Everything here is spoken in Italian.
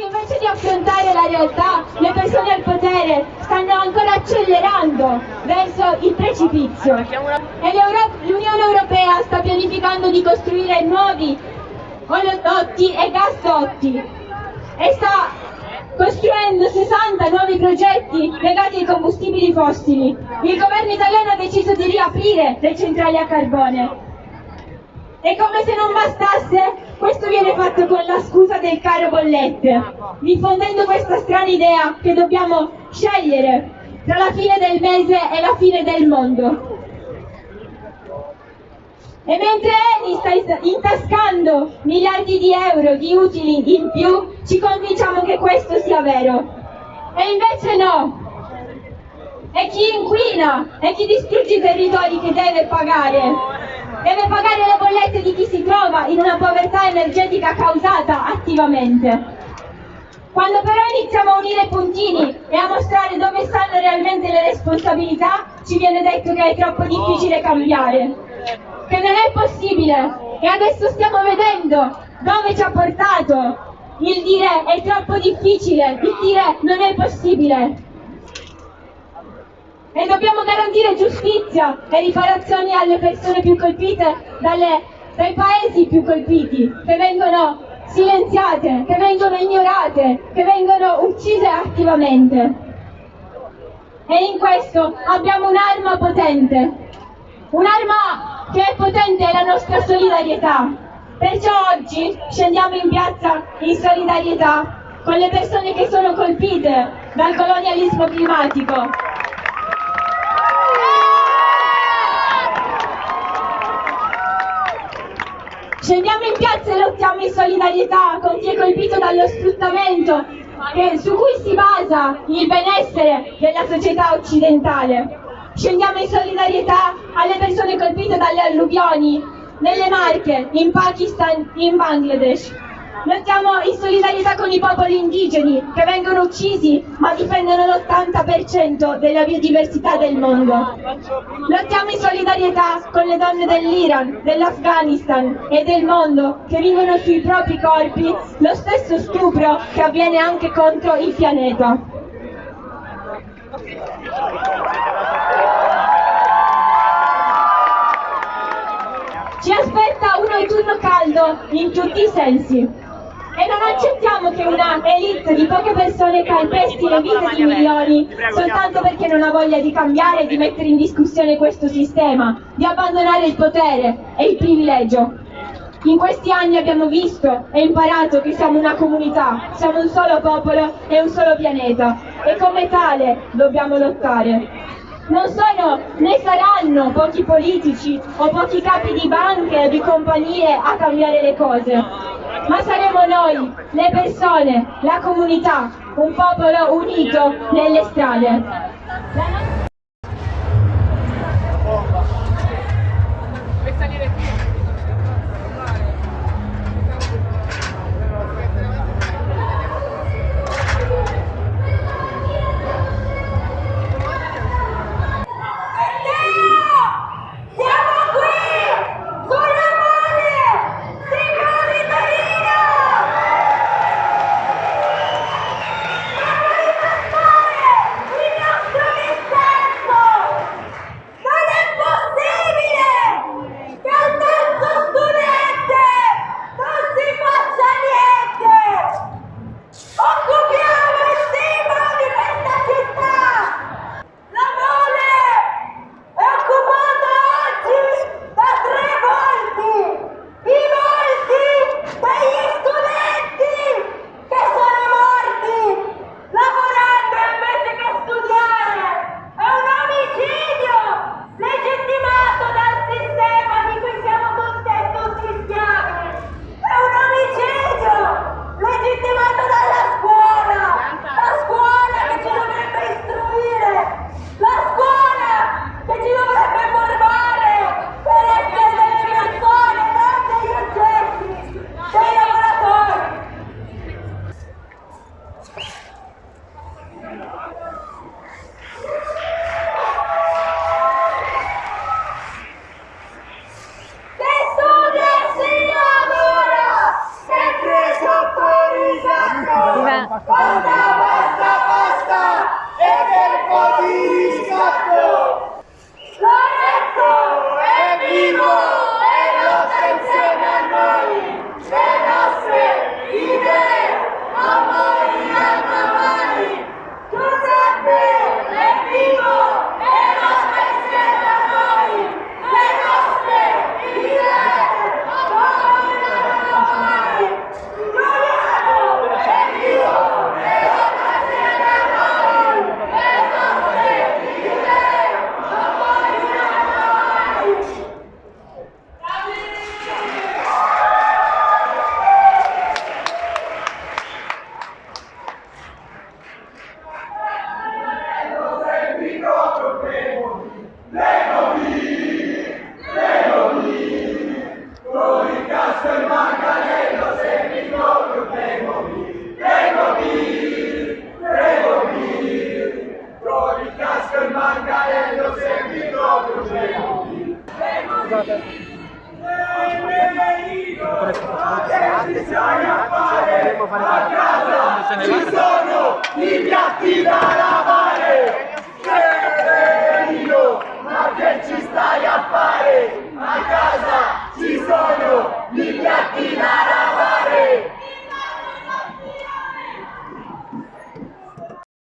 che invece di affrontare la realtà, le persone al potere stanno ancora accelerando verso il precipizio. E l'Unione Europea sta pianificando di costruire nuovi oleodotti e gasdotti e sta costruendo 60 nuovi progetti legati ai combustibili fossili. Il governo italiano ha deciso di riaprire le centrali a carbone. E come se non bastasse, questo viene fatto con la scusa del caro bollette, diffondendo questa strana idea che dobbiamo scegliere tra la fine del mese e la fine del mondo. E mentre Eni sta intascando miliardi di euro di utili in più, ci convinciamo che questo sia vero. E invece no. È chi inquina, è chi distrugge i territori che deve pagare. Deve pagare le bollette di chi si trova in una povertà energetica causata attivamente. Quando però iniziamo a unire i puntini e a mostrare dove stanno realmente le responsabilità, ci viene detto che è troppo difficile cambiare che non è possibile e adesso stiamo vedendo dove ci ha portato il dire è troppo difficile, il dire non è possibile. E dobbiamo garantire giustizia e riparazioni alle persone più colpite dalle, dai paesi più colpiti, che vengono silenziate, che vengono ignorate, che vengono uccise attivamente. E in questo abbiamo un'arma potente, un'arma che è potente la nostra solidarietà. Perciò oggi scendiamo in piazza in solidarietà con le persone che sono colpite dal colonialismo climatico. Scendiamo in piazza e lottiamo in solidarietà con chi è colpito dallo sfruttamento che, su cui si basa il benessere della società occidentale. Scendiamo in solidarietà alle persone colpite dalle alluvioni nelle Marche, in Pakistan, in Bangladesh. Lottiamo in solidarietà con i popoli indigeni che vengono uccisi ma difendono l'80% della biodiversità del mondo. Lottiamo in solidarietà con le donne dell'Iran, dell'Afghanistan e del mondo che vivono sui propri corpi lo stesso stupro che avviene anche contro il pianeta. Ci aspetta un autunno caldo in tutti i sensi. E non accettiamo che una elite di poche persone calpesti le vite di milioni soltanto perché non ha voglia di cambiare e di mettere in discussione questo sistema, di abbandonare il potere e il privilegio. In questi anni abbiamo visto e imparato che siamo una comunità, siamo un solo popolo e un solo pianeta. E come tale dobbiamo lottare. Non sono né saranno pochi politici o pochi capi di banche o di compagnie a cambiare le cose, ma saremo noi, le persone, la comunità, un popolo unito nelle strade. scusate. Attenzione a fare! Ci sono i piatti da lavare!